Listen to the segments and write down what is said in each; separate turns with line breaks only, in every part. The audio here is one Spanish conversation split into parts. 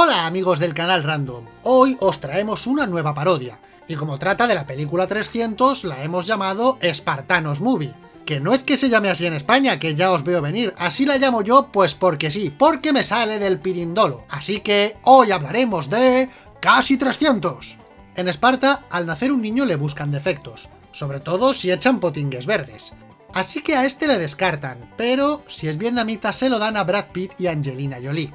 Hola amigos del canal Random, hoy os traemos una nueva parodia, y como trata de la película 300 la hemos llamado Spartanos Movie, que no es que se llame así en España, que ya os veo venir, así la llamo yo pues porque sí, porque me sale del pirindolo, así que hoy hablaremos de... ¡Casi 300! En Esparta, al nacer un niño le buscan defectos, sobre todo si echan potingues verdes. Así que a este le descartan, pero si es vietnamita se lo dan a Brad Pitt y Angelina Jolie.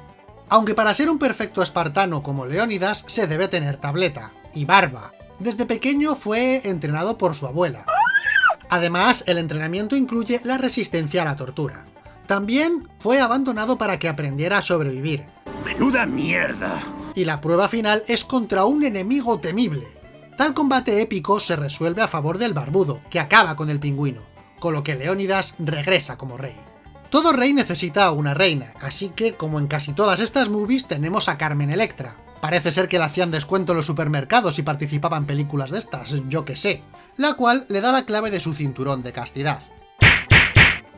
Aunque para ser un perfecto espartano como Leónidas se debe tener tableta, y barba. Desde pequeño fue entrenado por su abuela. Además, el entrenamiento incluye la resistencia a la tortura. También fue abandonado para que aprendiera a sobrevivir.
¡Menuda mierda!
Y la prueba final es contra un enemigo temible. Tal combate épico se resuelve a favor del barbudo, que acaba con el pingüino, con lo que Leónidas regresa como rey. Todo rey necesita una reina, así que, como en casi todas estas movies, tenemos a Carmen Electra. Parece ser que le hacían descuento en los supermercados y participaba en películas de estas, yo que sé. La cual le da la clave de su cinturón de castidad.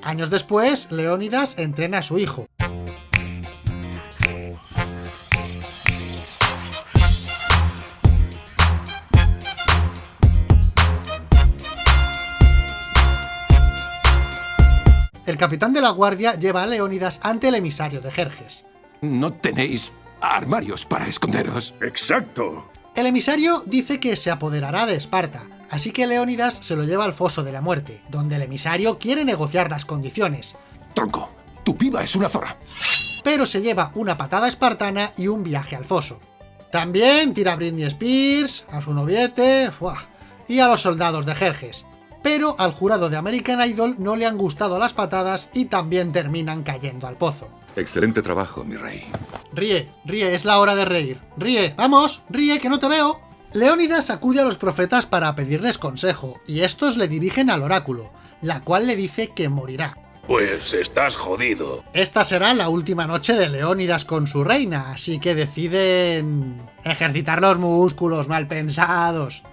Años después, Leónidas entrena a su hijo, El capitán de la guardia lleva a Leónidas ante el emisario de Jerjes.
No tenéis armarios para esconderos.
¡Exacto!
El emisario dice que se apoderará de Esparta, así que Leónidas se lo lleva al foso de la muerte, donde el emisario quiere negociar las condiciones.
Tronco, tu piba es una zorra.
Pero se lleva una patada espartana y un viaje al foso. También tira a Britney Spears, a su noviete, y a los soldados de Jerjes, pero al jurado de American Idol no le han gustado las patadas y también terminan cayendo al pozo.
Excelente trabajo, mi rey.
Ríe, ríe, es la hora de reír. Ríe, vamos, ríe, que no te veo. Leónidas acude a los profetas para pedirles consejo, y estos le dirigen al oráculo, la cual le dice que morirá.
Pues estás jodido.
Esta será la última noche de Leónidas con su reina, así que deciden... ejercitar los músculos mal pensados.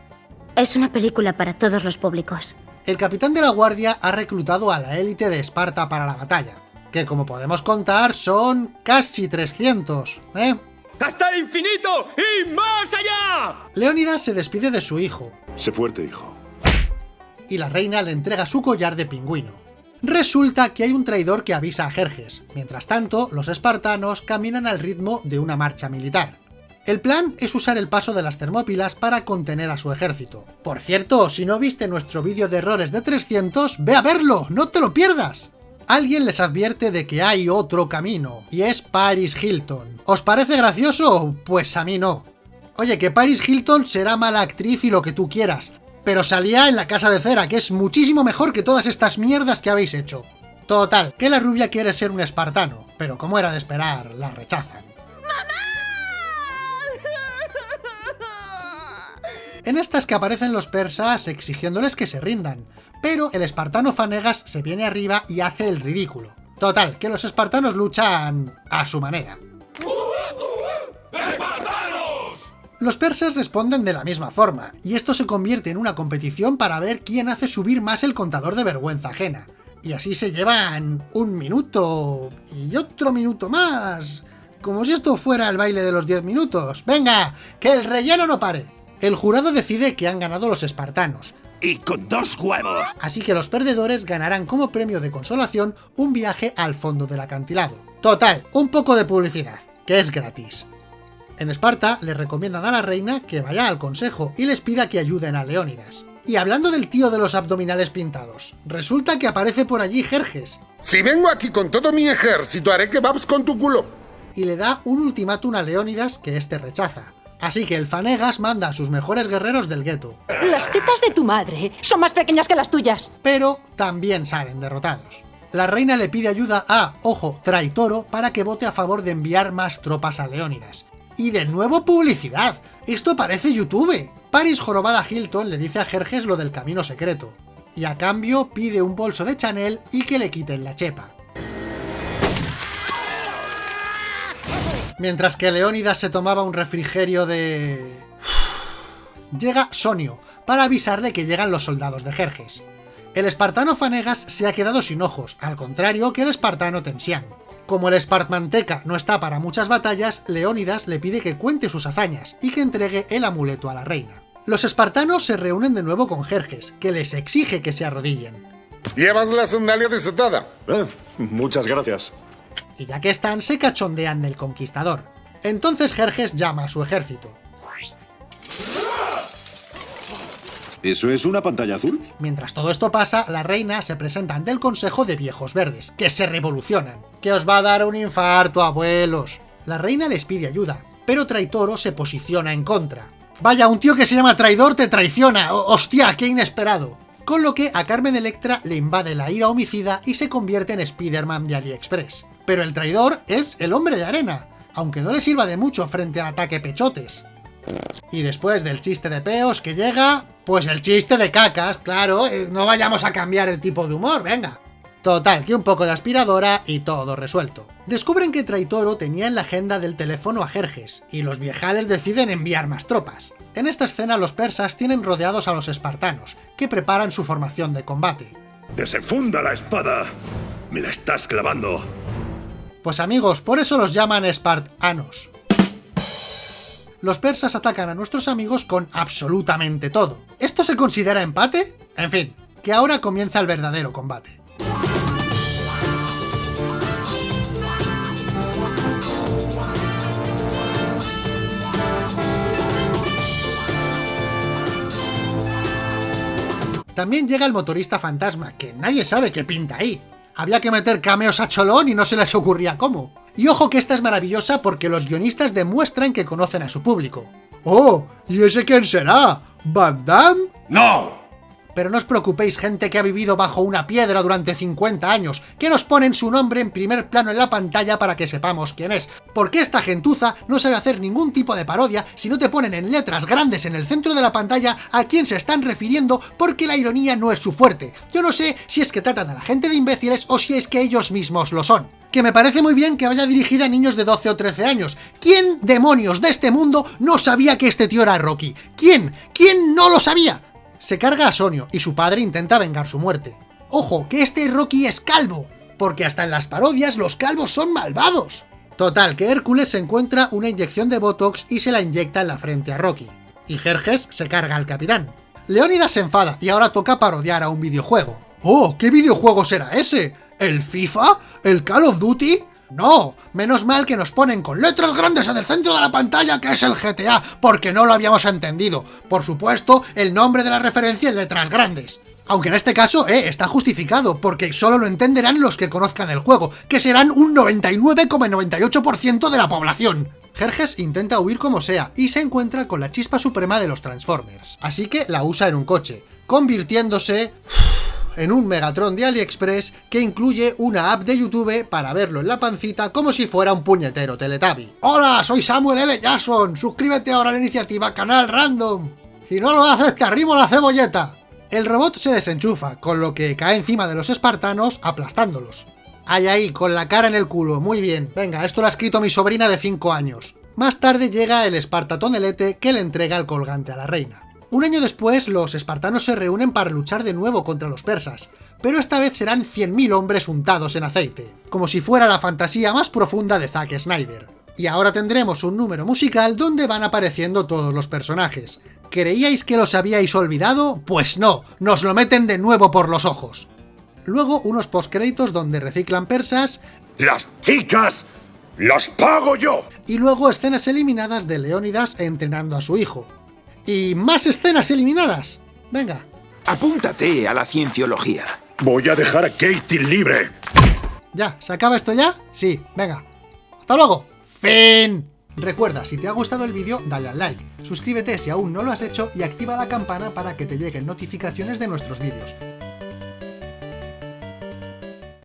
Es una película para todos los públicos.
El capitán de la guardia ha reclutado a la élite de Esparta para la batalla, que como podemos contar son casi 300, ¿eh?
¡Hasta el infinito y más allá!
Leónidas se despide de su hijo.
Sé fuerte, hijo.
Y la reina le entrega su collar de pingüino. Resulta que hay un traidor que avisa a Jerjes. Mientras tanto, los espartanos caminan al ritmo de una marcha militar. El plan es usar el paso de las termópilas para contener a su ejército. Por cierto, si no viste nuestro vídeo de errores de 300, ve a verlo, no te lo pierdas. Alguien les advierte de que hay otro camino, y es Paris Hilton. ¿Os parece gracioso? Pues a mí no. Oye, que Paris Hilton será mala actriz y lo que tú quieras, pero salía en La Casa de Cera, que es muchísimo mejor que todas estas mierdas que habéis hecho. Total, que la rubia quiere ser un espartano, pero como era de esperar, la rechazan. En estas que aparecen los persas exigiéndoles que se rindan, pero el espartano Fanegas se viene arriba y hace el ridículo. Total, que los espartanos luchan a su manera. Los persas responden de la misma forma, y esto se convierte en una competición para ver quién hace subir más el contador de vergüenza ajena. Y así se llevan un minuto y otro minuto más, como si esto fuera el baile de los 10 minutos. ¡Venga, que el relleno no pare! El jurado decide que han ganado los espartanos.
¡Y con dos huevos!
Así que los perdedores ganarán como premio de consolación un viaje al fondo del acantilado. Total, un poco de publicidad, que es gratis. En Esparta le recomiendan a la reina que vaya al consejo y les pida que ayuden a Leónidas. Y hablando del tío de los abdominales pintados, resulta que aparece por allí Jerjes.
Si vengo aquí con todo mi ejército, haré que vas con tu culo.
Y le da un ultimátum a Leónidas que éste rechaza. Así que el Fanegas manda a sus mejores guerreros del gueto.
Las tetas de tu madre son más pequeñas que las tuyas.
Pero también salen derrotados. La reina le pide ayuda a, ojo, Traitoro para que vote a favor de enviar más tropas a Leónidas. Y de nuevo publicidad. Esto parece YouTube. Paris Jorobada Hilton le dice a Jerjes lo del camino secreto. Y a cambio pide un bolso de Chanel y que le quiten la chepa. Mientras que Leónidas se tomaba un refrigerio de... Llega Sonio, para avisarle que llegan los soldados de Jerjes. El espartano Fanegas se ha quedado sin ojos, al contrario que el espartano Tensian. Como el Spartmanteca no está para muchas batallas, Leónidas le pide que cuente sus hazañas y que entregue el amuleto a la reina. Los espartanos se reúnen de nuevo con Jerjes, que les exige que se arrodillen.
¿Llevas la sandalia desatada?
Eh, muchas gracias.
Y ya que están, se cachondean del conquistador. Entonces Jerjes llama a su ejército.
¿Eso es una pantalla azul?
Mientras todo esto pasa, la reina se presenta ante el Consejo de Viejos Verdes, que se revolucionan. ¡Que os va a dar un infarto, abuelos! La reina les pide ayuda, pero Traitoro se posiciona en contra. Vaya, un tío que se llama traidor te traiciona. ¡Hostia, qué inesperado! Con lo que a Carmen Electra le invade la ira homicida y se convierte en Spider-Man de AliExpress. Pero el traidor es el hombre de arena, aunque no le sirva de mucho frente al ataque pechotes. Y después del chiste de peos que llega, pues el chiste de cacas, claro, eh, no vayamos a cambiar el tipo de humor, venga. Total, que un poco de aspiradora y todo resuelto. Descubren que Traitoro tenía en la agenda del teléfono a Jerjes, y los viejales deciden enviar más tropas. En esta escena los persas tienen rodeados a los espartanos, que preparan su formación de combate.
Desenfunda la espada. Me la estás clavando.
Pues amigos, por eso los llaman espartanos. Los persas atacan a nuestros amigos con absolutamente todo. ¿Esto se considera empate? En fin, que ahora comienza el verdadero combate. También llega el motorista fantasma, que nadie sabe qué pinta ahí. Había que meter cameos a Cholón y no se les ocurría cómo. Y ojo que esta es maravillosa porque los guionistas demuestran que conocen a su público. ¡Oh! ¿Y ese quién será? ¿Van Damme?
¡No!
Pero no os preocupéis, gente que ha vivido bajo una piedra durante 50 años, que nos ponen su nombre en primer plano en la pantalla para que sepamos quién es. Porque esta gentuza no sabe hacer ningún tipo de parodia si no te ponen en letras grandes en el centro de la pantalla a quién se están refiriendo porque la ironía no es su fuerte. Yo no sé si es que tratan a la gente de imbéciles o si es que ellos mismos lo son que me parece muy bien que vaya dirigida a niños de 12 o 13 años. ¿Quién demonios de este mundo no sabía que este tío era Rocky? ¿Quién? ¿Quién no lo sabía? Se carga a Sonio y su padre intenta vengar su muerte. ¡Ojo, que este Rocky es calvo! Porque hasta en las parodias los calvos son malvados. Total, que Hércules se encuentra una inyección de Botox y se la inyecta en la frente a Rocky. Y Jerjes se carga al capitán. Leónidas se enfada y ahora toca parodiar a un videojuego. ¡Oh! ¿Qué videojuego será ese? ¿El FIFA? ¿El Call of Duty? No, menos mal que nos ponen con letras grandes en el centro de la pantalla que es el GTA, porque no lo habíamos entendido. Por supuesto, el nombre de la referencia en letras grandes. Aunque en este caso, eh, está justificado, porque solo lo entenderán los que conozcan el juego, que serán un 99,98% de la población. Jerjes intenta huir como sea, y se encuentra con la chispa suprema de los Transformers. Así que la usa en un coche, convirtiéndose en un Megatron de AliExpress que incluye una app de YouTube para verlo en la pancita como si fuera un puñetero Teletubby. ¡Hola! Soy Samuel L. Jackson, suscríbete ahora a la iniciativa Canal Random. Si no lo haces te arrimo la cebolleta. El robot se desenchufa, con lo que cae encima de los espartanos aplastándolos. Ahí ahí, con la cara en el culo, muy bien. Venga, esto lo ha escrito mi sobrina de 5 años. Más tarde llega el Espartatonelete que le entrega el colgante a la reina. Un año después, los espartanos se reúnen para luchar de nuevo contra los persas, pero esta vez serán 100.000 hombres untados en aceite, como si fuera la fantasía más profunda de Zack Snyder. Y ahora tendremos un número musical donde van apareciendo todos los personajes. ¿Creíais que los habíais olvidado? Pues no, nos lo meten de nuevo por los ojos. Luego unos postcréditos donde reciclan persas...
¡Las chicas! ¡Las pago yo!
Y luego escenas eliminadas de Leónidas entrenando a su hijo. Y más escenas eliminadas. Venga.
Apúntate a la cienciología.
Voy a dejar a Katie libre.
¿Ya? ¿Se acaba esto ya? Sí, venga. ¡Hasta luego! ¡Fin! Recuerda, si te ha gustado el vídeo, dale al like, suscríbete si aún no lo has hecho y activa la campana para que te lleguen notificaciones de nuestros vídeos.